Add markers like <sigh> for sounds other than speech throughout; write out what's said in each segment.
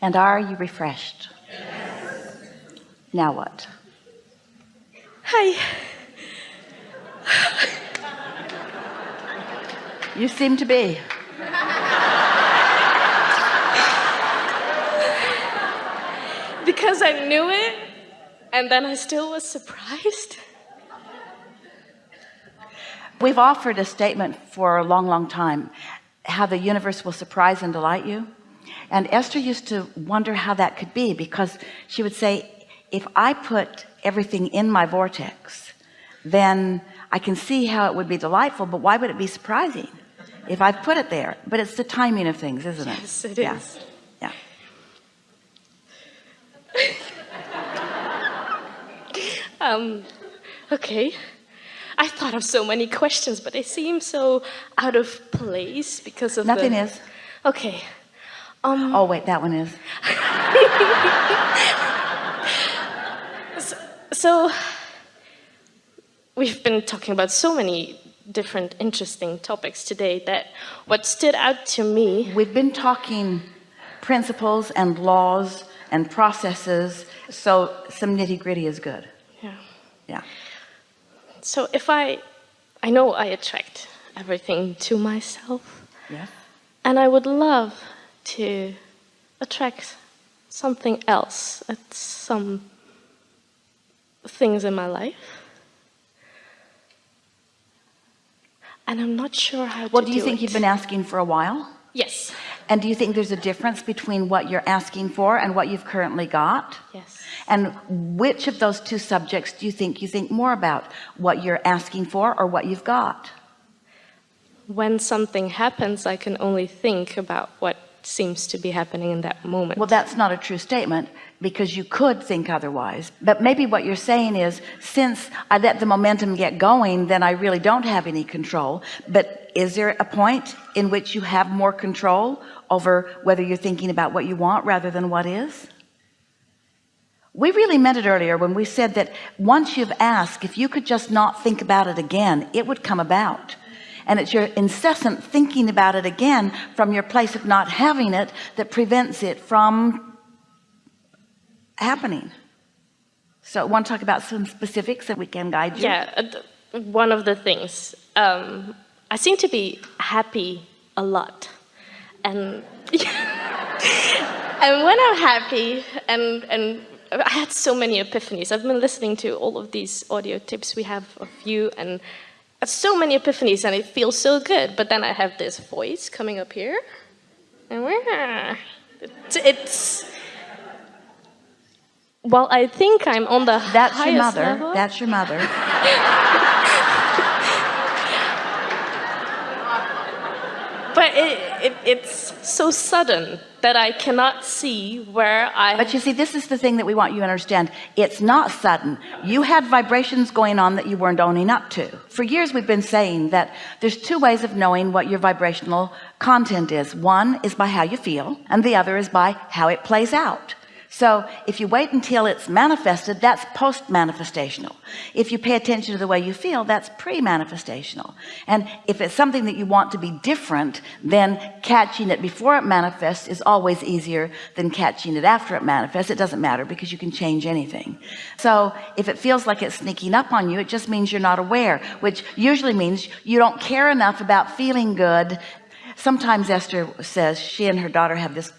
And are you refreshed? Yes. Now what? Hi. You seem to be. because I knew it and then I still was surprised. We've offered a statement for a long, long time, how the universe will surprise and delight you. And Esther used to wonder how that could be because she would say, if I put everything in my vortex, then I can see how it would be delightful, but why would it be surprising if I've put it there? But it's the timing of things, isn't it? Yes, it yeah. is. Yeah. <laughs> um, okay. I thought of so many questions, but they seem so out of place because of Nothing the... is. Okay. Um, oh, wait, that one is. <laughs> so, so, we've been talking about so many different interesting topics today that what stood out to me... We've been talking principles and laws and processes, so some nitty gritty is good. Yeah. Yeah. So if I, I know I attract everything to myself. Yes. And I would love to attract something else at some things in my life. And I'm not sure how well, to do you do think it. you've been asking for a while? Yes. And do you think there's a difference between what you're asking for and what you've currently got? Yes. And which of those two subjects do you think you think more about what you're asking for or what you've got? When something happens, I can only think about what seems to be happening in that moment. Well, that's not a true statement because you could think otherwise. But maybe what you're saying is since I let the momentum get going, then I really don't have any control. But is there a point in which you have more control over whether you're thinking about what you want rather than what is? We really meant it earlier when we said that once you've asked, if you could just not think about it again, it would come about. And it's your incessant thinking about it again from your place of not having it that prevents it from happening. So want to talk about some specifics that we can guide you. Yeah, uh, one of the things, um, I seem to be happy a lot. And, <laughs> and when I'm happy and, and I had so many epiphanies. I've been listening to all of these audio tips we have of you and so many epiphanies and it feels so good. But then I have this voice coming up here. And it's, it's well, I think I'm on the That's your mother. Level. That's your mother. <laughs> but it, it, it's so sudden that I cannot see where I but you see this is the thing that we want you to understand. It's not sudden. You had vibrations going on that you weren't owning up to. For years we've been saying that there's two ways of knowing what your vibrational content is. One is by how you feel and the other is by how it plays out so if you wait until it's manifested that's post manifestational if you pay attention to the way you feel that's pre-manifestational. And if it's something that you want to be different then catching it before it manifests is always easier than catching it after it manifests. It doesn't matter because you can change anything. So if it feels like it's sneaking up on you it just means you're not aware which usually means you don't care enough about feeling good. Sometimes Esther says she and her daughter have this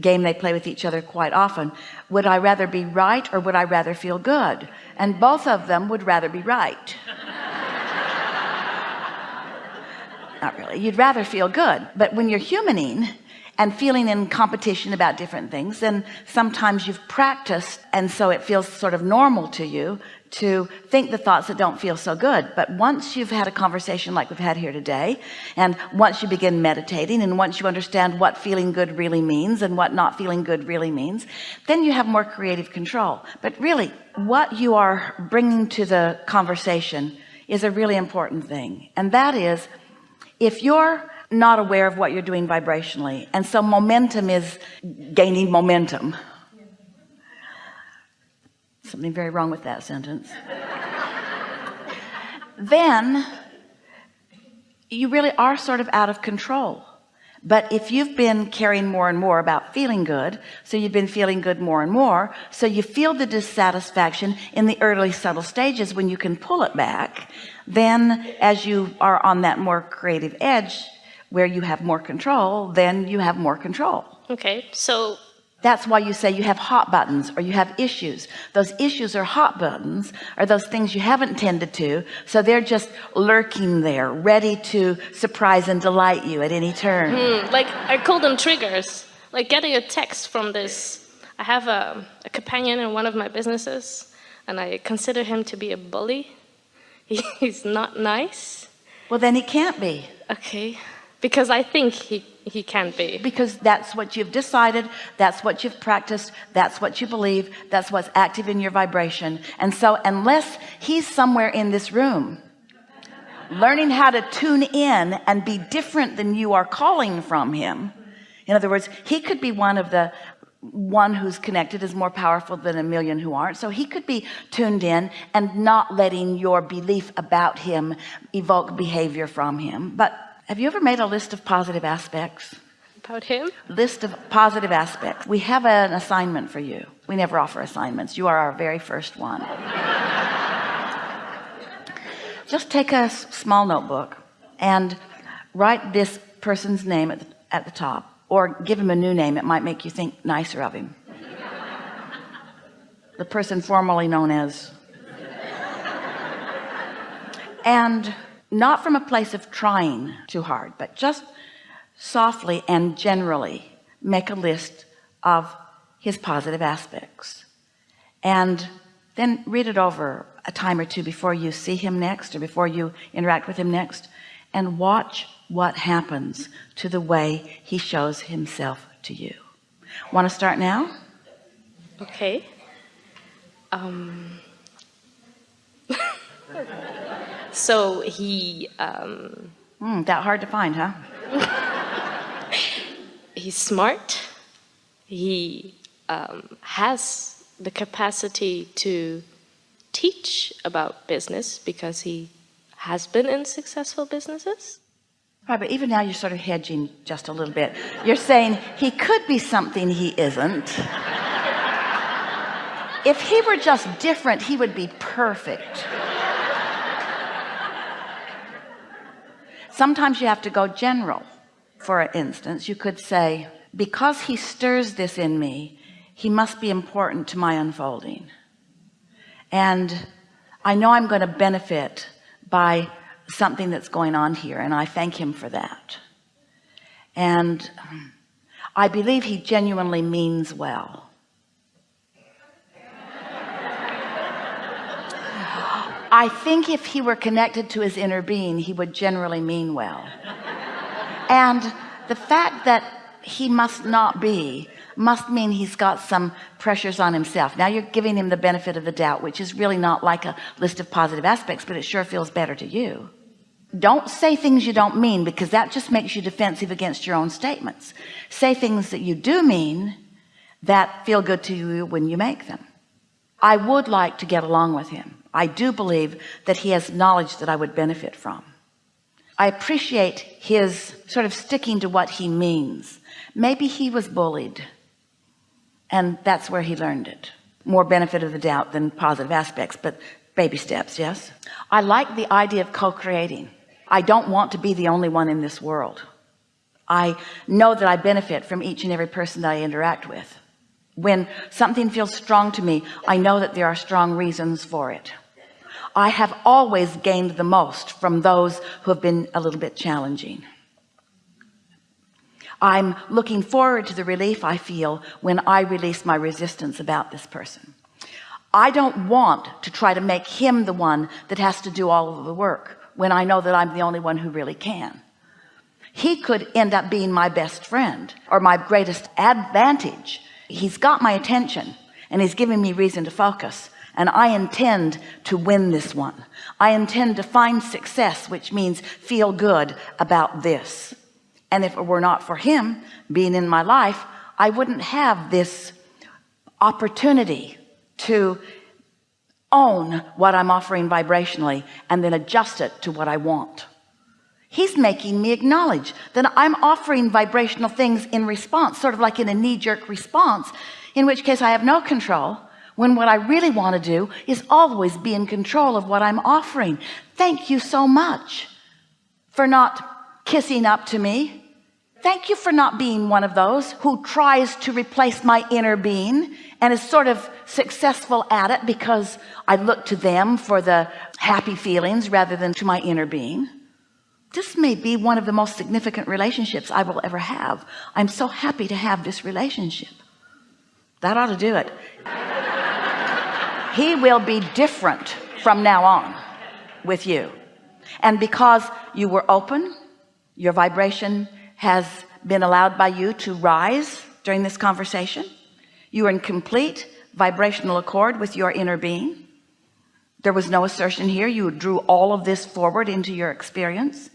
game they play with each other quite often. Would I rather be right or would I rather feel good? And both of them would rather be right. <laughs> Not really. You'd rather feel good. But when you're humaning and feeling in competition about different things and sometimes you've practiced and so it feels sort of normal to you to think the thoughts that don't feel so good. But once you've had a conversation like we've had here today and once you begin meditating and once you understand what feeling good really means and what not feeling good really means then you have more creative control. But really what you are bringing to the conversation is a really important thing and that is if you're not aware of what you're doing vibrationally. And so momentum is gaining momentum. Something very wrong with that sentence. <laughs> Then you really are sort of out of control. But if you've been caring more and more about feeling good so you've been feeling good more and more so you feel the dissatisfaction in the early subtle stages when you can pull it back then as you are on that more creative edge where you have more control then you have more control. Okay so that's why you say you have hot buttons or you have issues. Those issues are hot buttons are those things you haven't tended to so they're just lurking there ready to surprise and delight you at any turn. Hmm, like I call them triggers. Like getting a text from this. I have a, a companion in one of my businesses and I consider him to be a bully. <laughs> He's not nice. Well then he can't be. Okay because I think he he can be. Because that's what you've decided that's what you've practiced that's what you believe that's what's active in your vibration. And so unless he's somewhere in this room learning how to tune in and be different than you are calling from him in other words he could be one of the one who's connected is more powerful than a million who aren't. So he could be tuned in and not letting your belief about him evoke behavior from him. But have you ever made a list of positive aspects? About him? List of positive aspects. We have an assignment for you. We never offer assignments. You are our very first one. <laughs> Just take a small notebook and write this person's name at the, at the top or give him a new name. It might make you think nicer of him. <laughs> The person formerly known as. And not from a place of trying too hard but just softly and generally make a list of his positive aspects. And then read it over a time or two before you see him next or before you interact with him next and watch what happens to the way he shows himself to you. Want to start now? Okay. Um <laughs> So he. Um, mm, that hard to find, huh? <laughs> he's smart. He um, has the capacity to teach about business because he has been in successful businesses. Right, but even now you're sort of hedging just a little bit. You're saying he could be something he isn't. if he were just different, he would be perfect. Sometimes you have to go general. For instance you could say because he stirs this in me he must be important to my unfolding. And I know I'm going to benefit by something that's going on here and I thank him for that. And um, I believe he genuinely means well I think if he were connected to his inner being he would generally mean well. And the fact that he must not be must mean he's got some pressures on himself. Now you're giving him the benefit of the doubt which is really not like a list of positive aspects but it sure feels better to you. Don't say things you don't mean because that just makes you defensive against your own statements. Say things that you do mean that feel good to you when you make them. I would like to get along with him I do believe that he has knowledge that I would benefit from. I appreciate his sort of sticking to what he means. Maybe he was bullied and that's where he learned it. More benefit of the doubt than positive aspects but baby steps yes? I like the idea of co-creating. I don't want to be the only one in this world. I know that I benefit from each and every person that I interact with. When something feels strong to me I know that there are strong reasons for it I have always gained the most from those who have been a little bit challenging. I'm looking forward to the relief I feel when I release my resistance about this person. I don't want to try to make him the one that has to do all of the work when I know that I'm the only one who really can. He could end up being my best friend or my greatest advantage. He's got my attention and he's giving me reason to focus and I intend to win this one. I intend to find success which means feel good about this. And if it were not for him being in my life I wouldn't have this opportunity to own what I'm offering vibrationally and then adjust it to what I want. He's making me acknowledge that I'm offering vibrational things in response sort of like in a knee-jerk response in which case I have no control when what I really want to do is always be in control of what I'm offering. Thank you so much for not kissing up to me. Thank you for not being one of those who tries to replace my inner being and is sort of successful at it because I look to them for the happy feelings rather than to my inner being. This may be one of the most significant relationships I will ever have. I'm so happy to have this relationship. That ought to do it he will be different from now on with you. And because you were open your vibration has been allowed by you to rise during this conversation. You are in complete vibrational accord with your inner being. There was no assertion here. You drew all of this forward into your experience.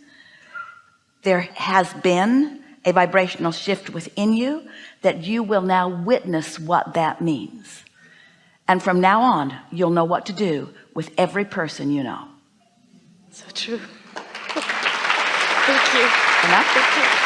There has been a vibrational shift within you that you will now witness what that means and from now on you'll know what to do with every person you know So true. <laughs> Thank you. enough Thank you.